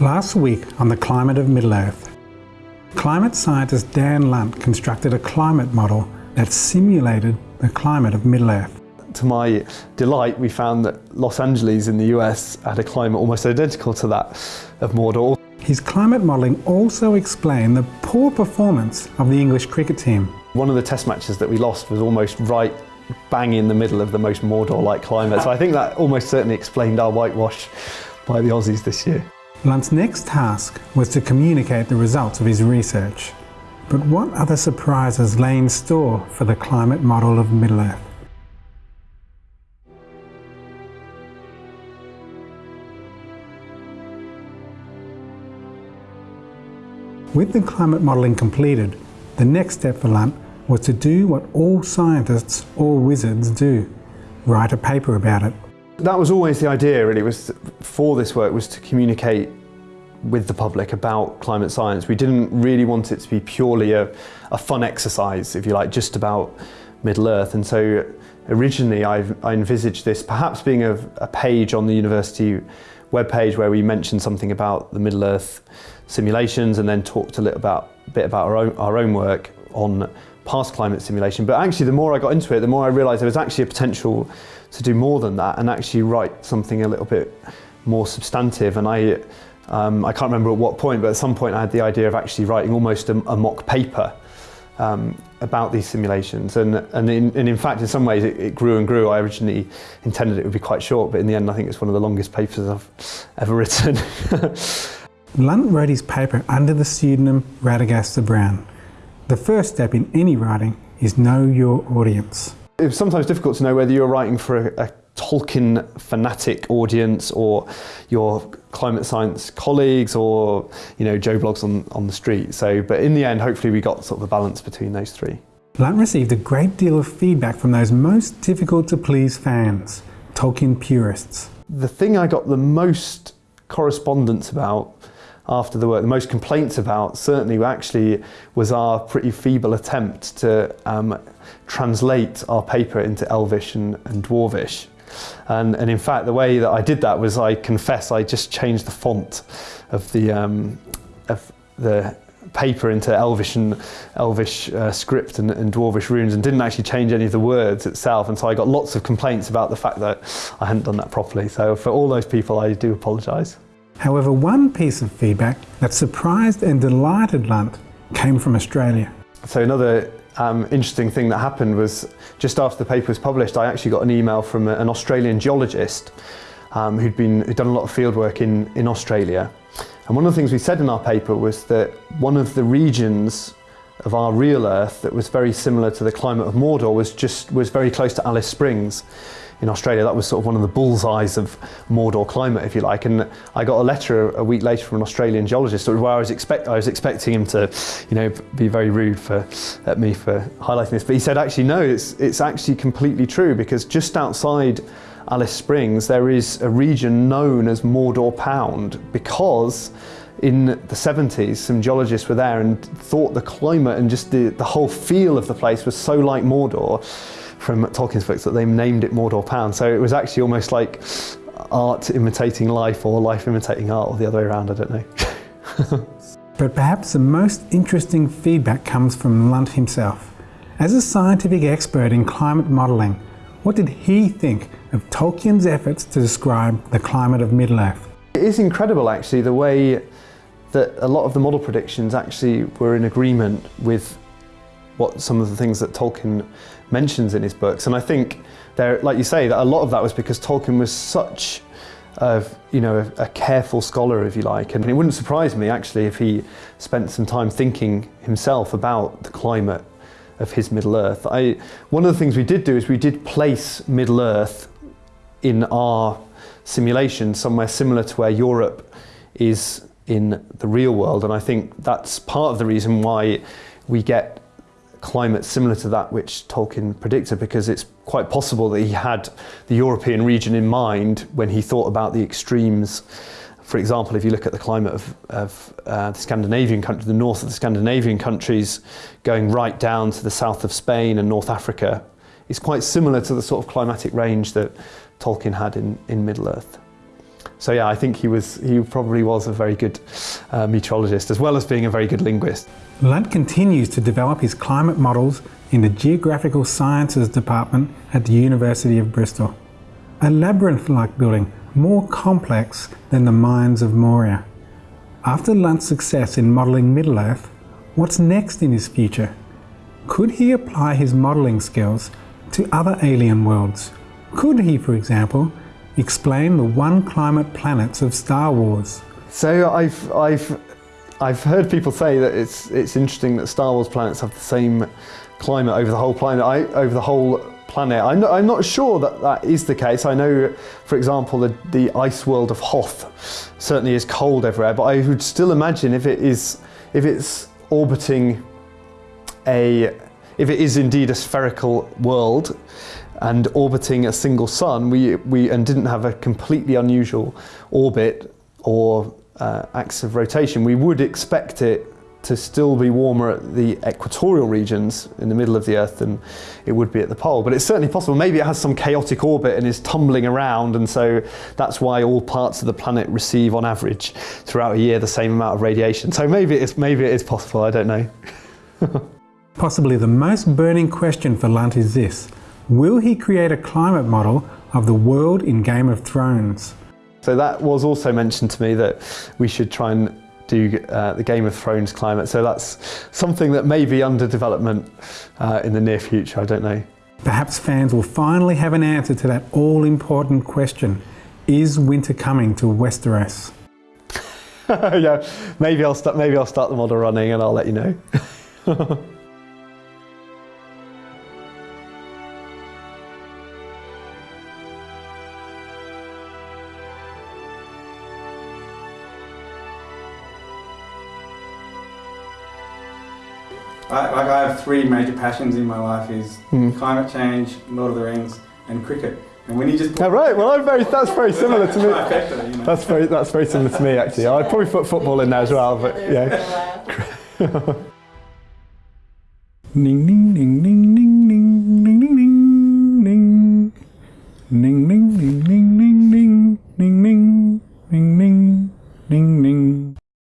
Last week on the climate of Middle-earth, climate scientist Dan Lunt constructed a climate model that simulated the climate of Middle-earth. To my delight, we found that Los Angeles in the US had a climate almost identical to that of Mordor. His climate modelling also explained the poor performance of the English cricket team. One of the test matches that we lost was almost right bang in the middle of the most Mordor-like climate. So I think that almost certainly explained our whitewash by the Aussies this year. Lunt's next task was to communicate the results of his research. But what other surprises lay in store for the climate model of Middle-earth? With the climate modelling completed, the next step for Lunt was to do what all scientists or wizards do, write a paper about it. That was always the idea really, was for this work was to communicate with the public about climate science. We didn't really want it to be purely a, a fun exercise, if you like, just about Middle-earth. And so originally I, I envisaged this perhaps being a, a page on the university webpage where we mentioned something about the Middle-earth simulations and then talked a little about, bit about our own, our own work on past climate simulation. But actually the more I got into it, the more I realised there was actually a potential to do more than that and actually write something a little bit more substantive. And I, um, I can't remember at what point, but at some point I had the idea of actually writing almost a, a mock paper um, about these simulations. And, and, in, and in fact, in some ways, it, it, grew and grew. I originally intended it would be quite short, but in the end, I think it's one of the longest papers I've ever written. Lunt wrote his paper under the pseudonym Radagast the Brown. The first step in any writing is know your audience. It's sometimes difficult to know whether you're writing for a, a Tolkien fanatic audience or your climate science colleagues or you know Joe Bloggs on, on the street. So, but in the end, hopefully we got sort of a balance between those three. Lunt received a great deal of feedback from those most difficult to please fans, Tolkien purists. The thing I got the most correspondence about after the work, the most complaints about certainly actually was our pretty feeble attempt to um, translate our paper into Elvish and, and Dwarvish. And, and, in fact, the way that I did that was I confess I just changed the font of the, um, of the paper into Elvish and Elvish uh, script and, and, Dwarvish runes and didn't actually change any of the words itself. And so I got lots of complaints about the fact that I hadn't done that properly. So for all those people, I do apologise. However, one piece of feedback that surprised and delighted Lunt came from Australia. So another um, interesting thing that happened was just after the paper was published, I actually got an email from an Australian geologist um, who'd, been, who'd done a lot of fieldwork in, in Australia. And one of the things we said in our paper was that one of the regions of our real Earth that was very similar to the climate of Mordor was just was very close to Alice Springs in Australia. That was sort of one of the bullseyes of Mordor climate, if you like. And I got a letter a week later from an Australian geologist where I was, expect, I was expecting him to, you know, be very rude for, at me for highlighting this. But he said, actually, no, it's, it's actually completely true because just outside Alice Springs, there is a region known as Mordor Pound because in the 70s, some geologists were there and thought the climate and just the, the whole feel of the place was so like Mordor from Tolkien's books that they named it Mordor Pound. So it was actually almost like art imitating life or life imitating art or the other way around, I don't know. but perhaps the most interesting feedback comes from Lunt himself. As a scientific expert in climate modelling, what did he think of Tolkien's efforts to describe the climate of Middle-earth? It is incredible actually the way that a lot of the model predictions actually were in agreement with what some of the things that Tolkien mentions in his books. And I think there, like you say, that a lot of that was because Tolkien was such a, you know, a, a, careful scholar, if you like. And it wouldn't surprise me actually if he spent some time thinking himself about the climate of his Middle Earth. I, one of the things we did do is we did place Middle Earth in our simulation somewhere similar to where Europe is in the real world. And I think that's part of the reason why we get climate similar to that which Tolkien predicted because it's quite possible that he had the European region in mind when he thought about the extremes. For example, if you look at the climate of, of uh, the Scandinavian countries, the north of the Scandinavian countries, going right down to the south of Spain and North Africa, is quite similar to the sort of climatic range that Tolkien had in, in Middle-earth. So yeah, I think he was he probably was a very good uh, meteorologist as well as being a very good linguist. Lunt continues to develop his climate models in the Geographical Sciences Department at the University of Bristol. A labyrinth-like building, more complex than the mines of Moria. After Lunt's success in modelling Middle-earth, what's next in his future? Could he apply his modelling skills to other alien worlds? Could he, for example, explain the one climate planets of Star Wars? So I've, I've, I've heard people say that it's, it's interesting that Star Wars planets have the same climate over the whole planet, I, over the whole planet. I'm not, I'm not sure that that is the case. I know, for example, the, the ice world of Hoth certainly is cold everywhere, but I would still imagine if it is, if it's orbiting a, if it is indeed a spherical world and orbiting a single sun, we, we and didn't have a completely unusual orbit or uh, axis of rotation, we would expect it to still be warmer at the equatorial regions in the middle of the Earth than it would be at the pole. But it's certainly possible. Maybe it has some chaotic orbit and is tumbling around, and so that's why all parts of the planet receive, on average, throughout a year, the same amount of radiation. So maybe it's maybe it is possible. I don't know. Possibly the most burning question for Lunt is this: Will he create a climate model of the world in Game of Thrones? So that was also mentioned to me that we should try and do uh, the Game of Thrones climate. So that's something that may be under development uh, in the near future, I don't know. Perhaps fans will finally have an answer to that all-important question. Is winter coming to Westeros? yeah, maybe I'll, start, maybe I'll start the model running and I'll let you know. I, like I have three major passions in my life: is Mm. climate change, Lord of the Rings, and cricket. And when you just Oh, right, well, I'm very, that's very similar to me. Trifecta, you know. That's very, that's very similar to me, actually. I'd probably put football in there as well, but yeah. Ding, ding, ding, ding,